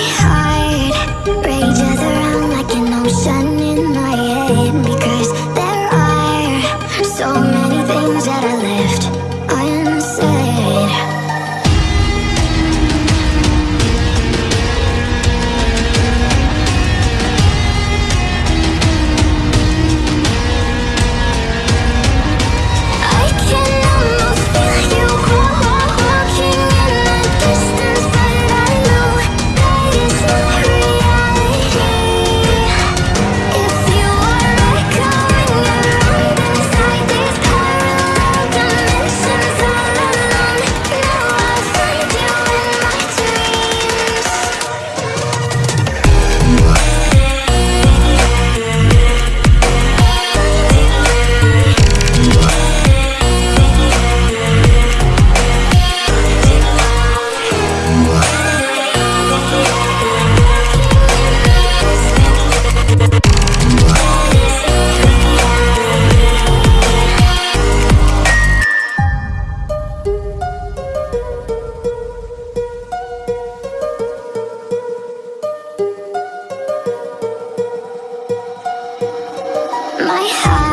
high. My heart